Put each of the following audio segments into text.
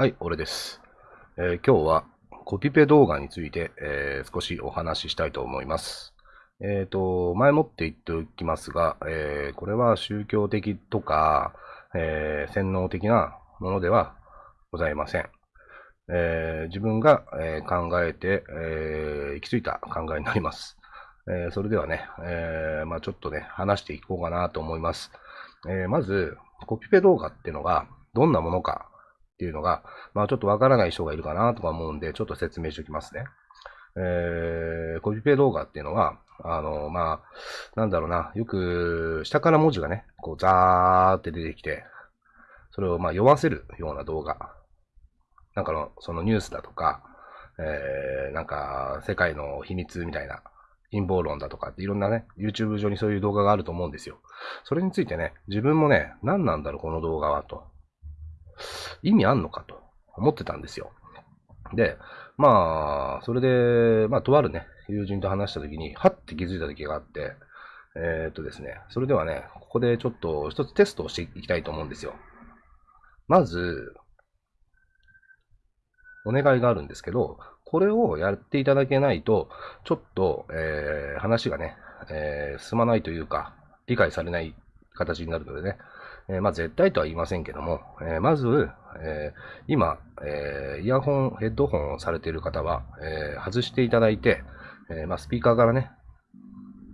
はい、俺です。えー、今日はコピペ動画について、えー、少しお話ししたいと思います。えっ、ー、と、前もって言っておきますが、えこれは宗教的とか、え洗脳的なものではございません。え自分が、え考えて、え行き着いた考えになります。えそれではね、えまあ、ちょっとね、話していこうかなと思います。えまず、コピペ動画っていうのがどんなものかっていうのが、まあちょっとわからない人がいるかなとか思うんで、ちょっと説明しておきますね。えー、コピペ動画っていうのは、あの、まあ、なんだろうな、よく下から文字がね、こうザーって出てきて、それをまあ読ませるような動画。なんかの、そのニュースだとか、えー、なんか世界の秘密みたいな陰謀論だとかっていろんなね、YouTube 上にそういう動画があると思うんですよ。それについてね、自分もね、何なんだろう、この動画はと。意味あんのかと思ってたんですよ。で、まあ、それで、まあ、とあるね、友人と話したときに、はって気づいたときがあって、えー、っとですね、それではね、ここでちょっと一つテストをしていきたいと思うんですよ。まず、お願いがあるんですけど、これをやっていただけないと、ちょっと、えー、話がね、えー、進まないというか、理解されない形になるのでね、え、まあ、絶対とは言いませんけども、え、まず、え、今、えイヤホン、ヘッドホンをされている方は、え外していただいて、えまあ、スピーカーからね、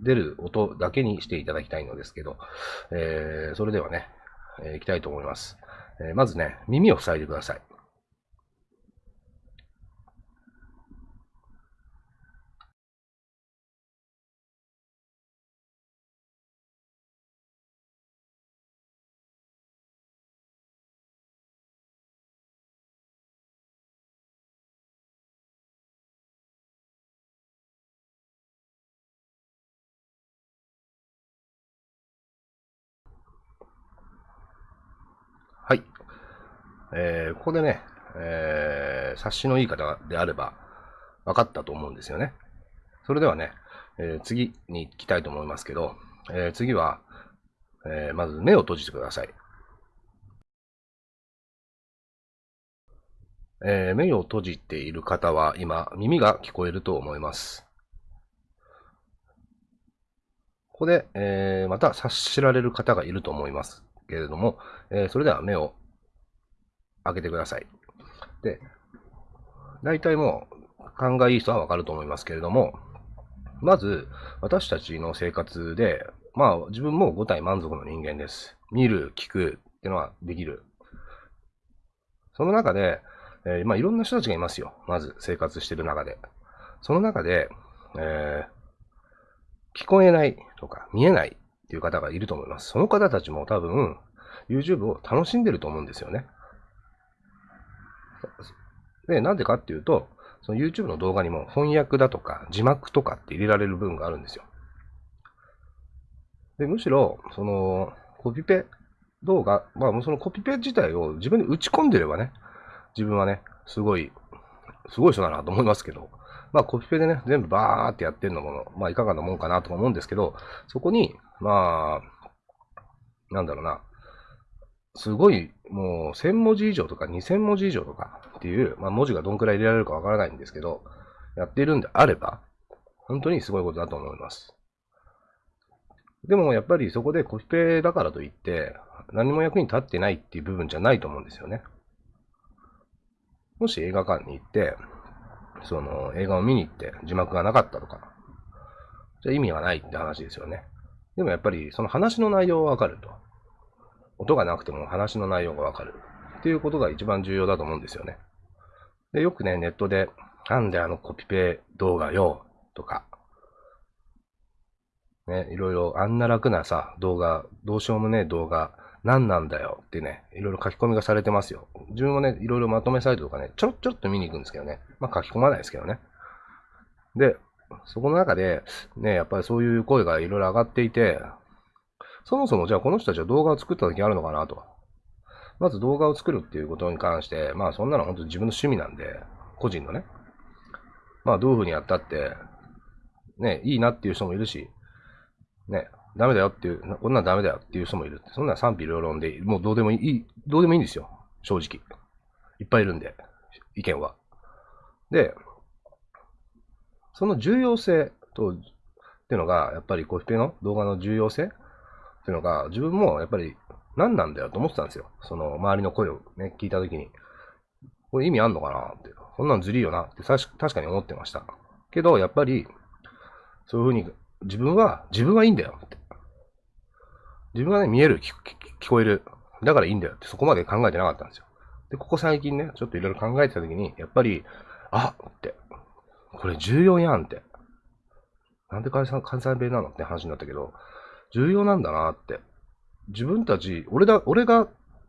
出る音だけにしていただきたいのですけど、えそれではね、えー、いきたいと思います。えまずね、耳を塞いでくださ。い。えー、ここでね、えー、察しのいい方であれば分かったと思うんですよね。それではね、えー、次に行きたいと思いますけど、えー、次は、えー、まず目を閉じてください。えー、目を閉じている方は今、耳が聞こえると思います。ここで、えー、また察しられる方がいると思います。けれども、えー、それでは目を開けてください。で、大体もう勘がいい人はわかると思いますけれども、まず私たちの生活で、まあ自分も5体満足の人間です。見る、聞くっていうのはできる。その中で、えー、まあいろんな人たちがいますよ。まず生活してる中で。その中で、えー、聞こえないとか見えないっていう方がいると思います。その方たちも多分、YouTube を楽しんでると思うんですよね。で、なんでかっていうと、その YouTube の動画にも翻訳だとか字幕とかって入れられる部分があるんですよ。で、むしろ、その、コピペ動画、まあ、そのコピペ自体を自分に打ち込んでればね、自分はね、すごい、すごい人だなと思いますけど、まあコピペでね、全部バーってやってるのも、まあいかがなもんかなと思うんですけど、そこに、まあ、なんだろうな、すごい、もう1000文字以上とか2000文字以上とかっていう、まあ文字がどんくらい入れられるかわからないんですけど、やってるんであれば、本当にすごいことだと思います。でもやっぱりそこでコピペだからといって、何も役に立ってないっていう部分じゃないと思うんですよね。もし映画館に行って、その映画を見に行って字幕がなかったとか、じゃ意味がないって話ですよね。でもやっぱりその話の内容はわかると。音がなくても話の内容がわかる。っていうことが一番重要だと思うんですよね。で、よくね、ネットで、なんであのコピペ動画よ、とか、ね、いろいろあんな楽なさ、動画、どうしようもねえ動画、何なんだよってね、いろいろ書き込みがされてますよ。自分もね、いろいろまとめサイトとかね、ちょろちょっと見に行くんですけどね。まあ書き込まないですけどね。で、そこの中で、ね、やっぱりそういう声がいろいろ上がっていて、そもそもじゃあこの人たちは動画を作った時あるのかなと。まず動画を作るっていうことに関して、まあそんなの本当に自分の趣味なんで、個人のね。まあどういうふうにやったって、ね、いいなっていう人もいるし、ね、ダメだよっていう、こんなんダメだよっていう人もいる。そんな賛否両論で、もうどうでもいい、どうでもいいんですよ。正直。いっぱいいるんで、意見は。で、その重要性と、っていうのが、やっぱりコピペの動画の重要性っていうのが、自分もやっぱり何なんだよと思ってたんですよ。その周りの声をね、聞いたときに。これ意味あんのかな？って。こんなんずりいよなって確かに思ってました。けど、やっぱり、そういうふうに、自分は、自分はいいんだよって。自分はね、見える、聞こえる。だからいいんだよって、そこまで考えてなかったんですよ。で、ここ最近ね、ちょっといろいろ考えてたときに、やっぱり、あって、これ重要やんって。なんで関西弁なの？って話になったけど、重要なんだなって。自分たち、俺だ、俺が、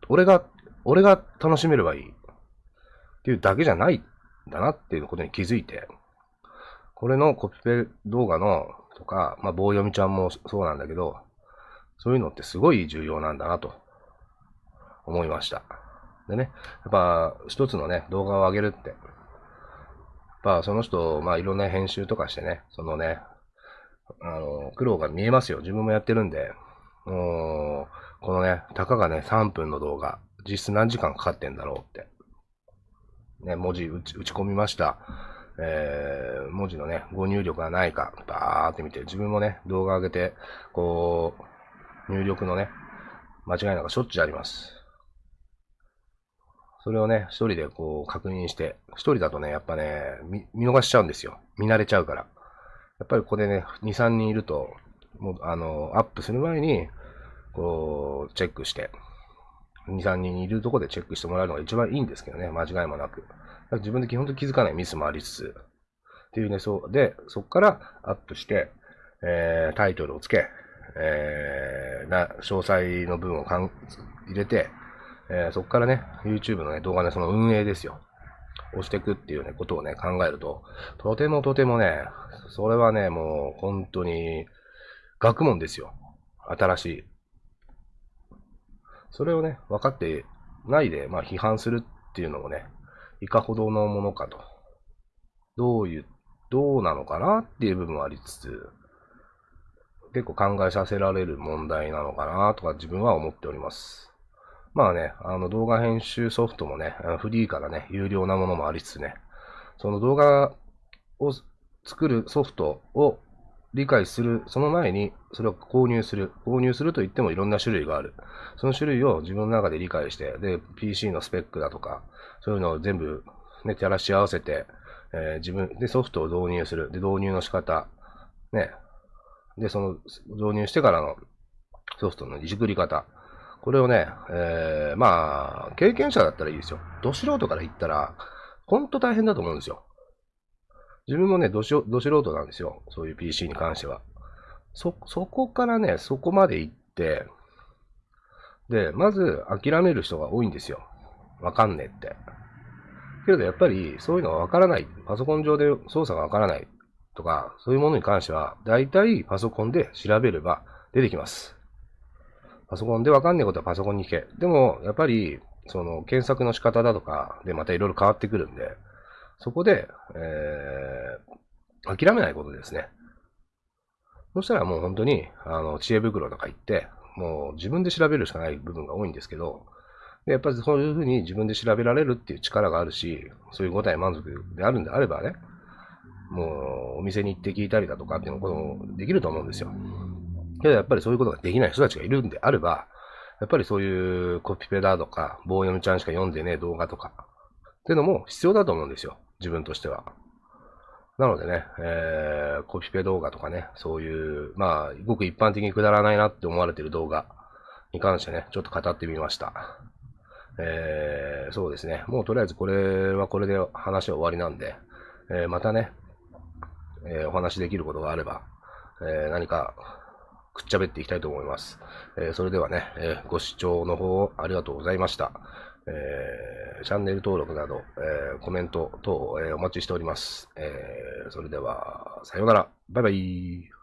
俺が、俺が楽しめればいい。っていうだけじゃないんだなっていうことに気づいて、これのコピペ動画のとか、まあ棒読みちゃんもそうなんだけど、そういうのってすごい重要なんだなと思いました。でね、やっぱ一つのね、動画を上げるって、やっぱその人、まあいろんな編集とかしてね、そのね、あの、苦労が見えますよ。自分もやってるんで、もう、このね、たかがね、3分の動画、実質何時間かかってんだろうって。ね、文字打ち打ち込みました。えー、文字のね、ご入力がないか、バーって見て、自分もね、動画上げて、こう、入力のね、間違いなんかしょっちゅうあります。それをね、一人でこう確認して、一人だとね、やっぱね、見見逃しちゃうんですよ。見慣れちゃうから。やっぱりここでね、2、3人いると、もう、あの、アップする前に、こう、チェックして、2、3人いるとこでチェックしてもらうのが一番いいんですけどね、間違いもなく。自分で基本的に気づかないミスもありつつ、っていうね、そう、で、そこからアップして、えー、タイトルをつけ、えー、な、詳細の文をかん入れて、えー、そこからね、YouTube のね、動画ね、その運営ですよ。押していくっていうね、ことをね、考えると、とてもとてもね、それはね、もう本当に、学問ですよ。新しい。それをね、分かってないで、まあ批判するっていうのもね、いかほどのものかと。どういう、どうなのかなっていう部分はありつつ、結構考えさせられる問題なのかなとか自分は思っております。まあね、あの動画編集ソフトもね、フリーからね、有料なものもありつつね、その動画を作るソフトを理解する、その前にそれを購入する。購入すると言ってもいろんな種類がある。その種類を自分の中で理解して、で、PC のスペックだとか、そういうのを全部ね、照らし合わせて、えー、自分でソフトを導入する。で、導入の仕方。ね。で、その導入してからのソフトのいじくり方。これをね、えー、まあ、経験者だったらいいですよ。ど素人から言ったら、ほんと大変だと思うんですよ。自分もね、ど素人なんですよ。そういう PC に関しては。そ、そこからね、そこまで行って、で、まず諦める人が多いんですよ。わかんねえって。けどやっぱりそういうのがわからない。パソコン上で操作がわからないとか、そういうものに関しては、大体パソコンで調べれば出てきます。パソコンでわかんないことはパソコンに聞け。でも、やっぱり、その検索の仕方だとかでまたいろいろ変わってくるんで、そこで、えー、諦めないことですね。そしたらもう本当に、あの、知恵袋とか行って、もう自分で調べるしかない部分が多いんですけど、でやっぱりそういうふうに自分で調べられるっていう力があるし、そういう答え満足であるんであればね、もうお店に行って聞いたりだとかっていうこともできると思うんですよ。けどやっぱりそういうことができない人たちがいるんであれば、やっぱりそういうコピペだとか、棒読みちゃんしか読んでねえ動画とか、っていうのも必要だと思うんですよ。自分としては。なのでね、えー、コピペ動画とかね、そういう、まあ、ごく一般的にくだらないなって思われてる動画に関してね、ちょっと語ってみました。えー、そうですね。もうとりあえずこれはこれで話は終わりなんで、えー、またね、えー、お話できることがあれば、えー、何かくっちゃべっていきたいと思います。えー、それではね、えー、ご視聴の方ありがとうございました。えー、チャンネル登録など、えー、コメント等、え、お待ちしております。え、それでは、さようなら。バイバイ。